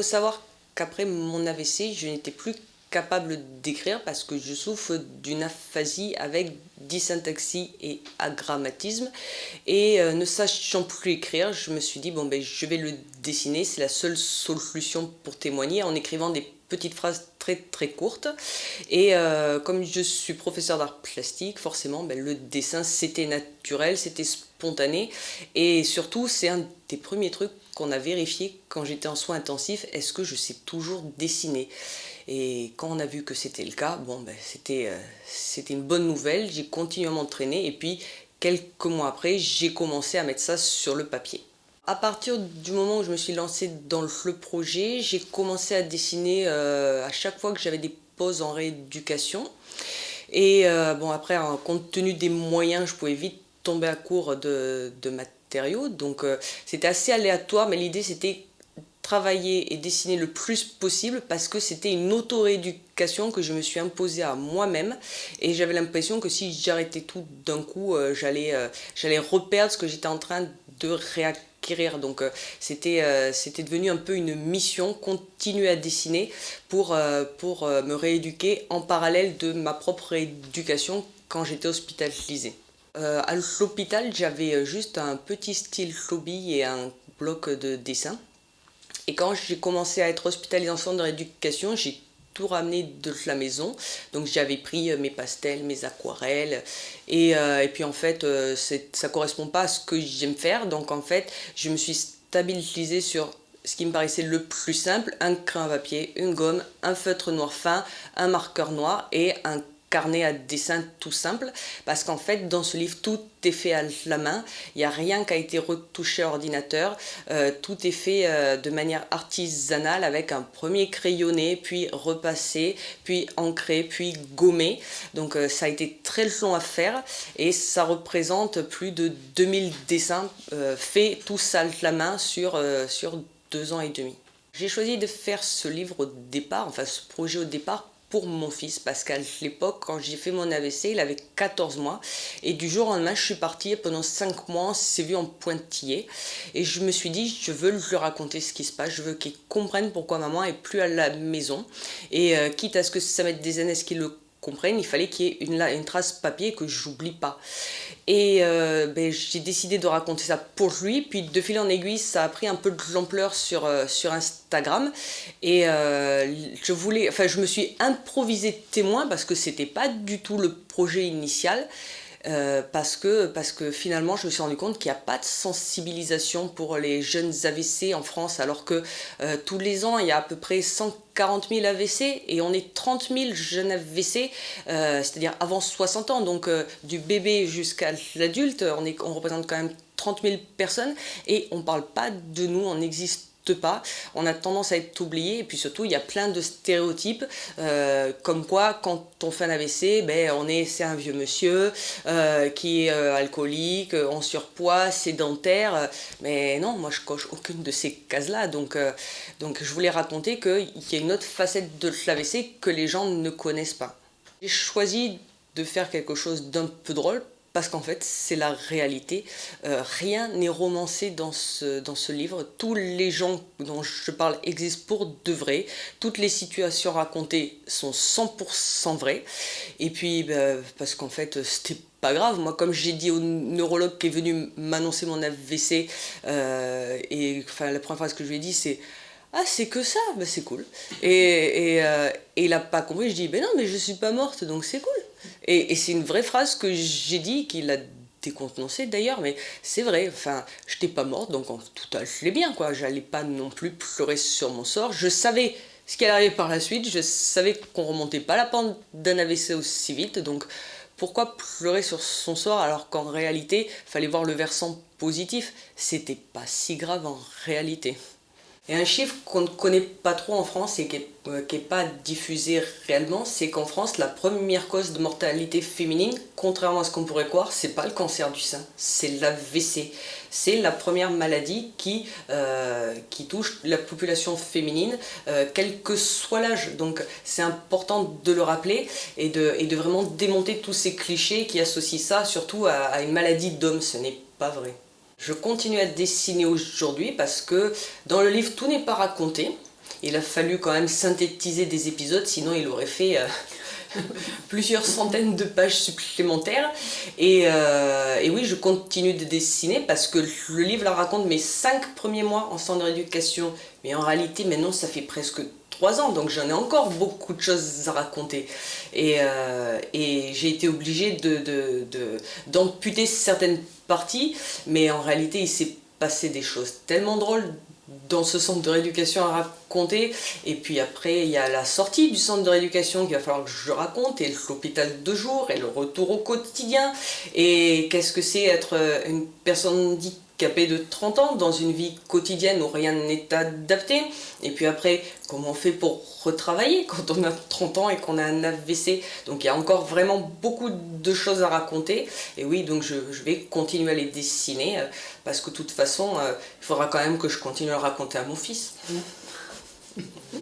faut savoir qu'après mon AVC, je n'étais plus capable d'écrire parce que je souffre d'une aphasie avec dysyntaxie et agrammatisme. Et euh, ne sachant plus écrire je me suis dit bon ben je vais le dessiner. C'est la seule solution pour témoigner en écrivant des petites phrases très très courtes. Et euh, comme je suis professeur d'art plastique forcément ben, le dessin c'était naturel c'était et surtout c'est un des premiers trucs qu'on a vérifié quand j'étais en soins intensifs est-ce que je sais toujours dessiner? Et quand on a vu que c'était le cas, bon, ben, euh, c'était une bonne nouvelle. J'ai continué à m'entraîner et puis quelques mois après, j'ai commencé à mettre ça sur le papier. À partir du moment où je me suis lancée dans le projet, j'ai commencé à dessiner euh, à chaque fois que j'avais des pauses en rééducation. Et euh, bon, après, compte tenu des moyens, je pouvais vite tomber à court de, matériaux. Donc c'était assez aléatoire, mais l'idée c'était travailler et dessiner le plus possible parce que c'était une auto-éducation que je me suis imposée à moi-même et j'avais l'impression que si j'arrêtais tout d'un coup, euh, j'allais euh, reperdre ce que j'étais en train de réacquérir. Donc euh, c'était c'était devenu un peu une mission, continuer à dessiner pour, pour me rééduquer en parallèle de ma propre éducation quand j'étais hospitalisée. À l'hôpital, j'avais juste un petit style hobby et un bloc de dessin. Et quand j'ai commencé à être hospitalisé en centre de rééducation, j'ai tout ramené de la maison. Donc j'avais pris euh, mes pastels, mes aquarelles. Et, euh, puis en fait, euh, ça correspond pas à ce que j'aime faire. Donc en fait, je me suis stabilisé sur ce qui me paraissait le plus simple, un crayon à papier, une gomme, un feutre noir fin, un marqueur noir et un carnet à dessin tout simple parce qu'en fait dans ce livre tout est fait à la main, il n'y a rien qui a été retouché à ordinateur, euh, tout est fait euh, de manière artisanale avec un premier crayonné, puis repassé, puis ancré, puis gommé. Donc euh, ça a été très long à faire et ça représente plus de 2000 dessins faits tous à la main sur, sur deux ans et demi. J'ai choisi de faire ce livre au départ, enfin ce projet au départ pour mon fils parce qu'à l'époque quand j'ai fait mon AVC il avait 14 mois. Et du jour au lendemain je suis partie pendant 5 mois on s'est vu en pointillé et je me suis dit je veux lui raconter ce qui se passe. Je veux qu'il comprenne pourquoi maman est plus à la maison. Et euh, quitte à ce que ça mette des années ce qu'il le comprenne, il fallait qu'il y ait une, une trace papier que j'oublie pas. Et euh, ben, j'ai décidé de raconter ça pour lui, puis de fil en aiguille, ça a pris un peu de l'ampleur sur, euh, sur Instagram. Et euh, je voulais, enfin, je me suis improvisé témoin parce que c'était pas du tout le projet initial. Euh, parce, que, parce que finalement je me suis rendu compte qu'il n'y a pas de sensibilisation pour les jeunes AVC en France alors que euh, tous les ans il y a à peu près 140 000 AVC et on est 30 000 jeunes AVC, euh, c'est-à-dire avant 60 ans, donc du bébé jusqu'à l'adulte, on, on représente quand même 30 000 personnes et on ne parle pas de nous, on existe pas, on a tendance à être oublié. Et puis surtout il y a plein de stéréotypes euh, comme quoi quand on fait un AVC, ben, on est c'est un vieux monsieur euh, qui est euh, alcoolique, en surpoids, sédentaire, mais non, moi je coche aucune de ces cases-là, donc, donc je voulais raconter qu'il y a une autre facette de l'AVC que les gens ne connaissent pas. J'ai choisi de faire quelque chose d'un peu drôle parce qu'en fait c'est la réalité. Euh, rien n'est romancé dans ce, dans ce livre. Tous les gens dont je parle existent pour de vrai. Toutes les situations racontées sont 100% vraies. Et puis bah, parce qu'en fait c'était pas grave. Moi comme j'ai dit au neurologue qui est venu m'annoncer mon AVC, euh, et enfin, la première phrase que je lui ai dit c'est ah c'est que ça, bah, c'est cool. Et, euh, et, il a pas compris, je dis ben non mais je suis pas morte donc c'est cool. Et, c'est une vraie phrase que j'ai dit, qu'il a décontenancé d'ailleurs, mais c'est vrai, enfin, je n'étais pas morte, donc tout allait bien, quoi. J'allais pas non plus pleurer sur mon sort. Je savais ce qui allait arriver par la suite, je savais qu'on remontait pas la pente d'un AVC aussi vite, donc pourquoi pleurer sur son sort alors qu'en réalité, fallait voir le versant positif? C'était pas si grave en réalité. Et un chiffre qu'on ne connaît pas trop en France et qui n'est euh, pas diffusé réellement, c'est qu'en France, la première cause de mortalité féminine, contrairement à ce qu'on pourrait croire, c'est pas le cancer du sein, c'est l'AVC. C'est la première maladie qui, euh, touche la population féminine, euh, quel que soit l'âge. Donc c'est important de le rappeler et de, vraiment démonter tous ces clichés qui associent ça surtout à une maladie d'homme. Ce n'est pas vrai. Je continue à dessiner aujourd'hui parce que dans le livre tout n'est pas raconté. il a fallu quand même synthétiser des épisodes, sinon il aurait fait plusieurs centaines de pages supplémentaires. Et, et, oui, je continue de dessiner parce que le livre la raconte mes cinq premiers mois en centre de rééducation, mais en réalité maintenant ça fait presque ans, donc j'en ai encore beaucoup de choses à raconter. Et, euh, j'ai été obligée d'amputer certaines parties, mais en réalité il s'est passé des choses tellement drôles dans ce centre de rééducation à raconter et puis après il y a la sortie du centre de rééducation qu'il va falloir que je raconte et l'hôpital de jour et le retour au quotidien et qu'est-ce que c'est être une personne dite capé de 30 ans dans une vie quotidienne où rien n'est adapté. Et puis après, comment on fait pour retravailler quand on a 30 ans et qu'on a un AVC Donc il y a encore vraiment beaucoup de choses à raconter. Et oui, donc je, vais continuer à les dessiner euh, parce que de toute façon, euh, il faudra quand même que je continue à raconter à mon fils.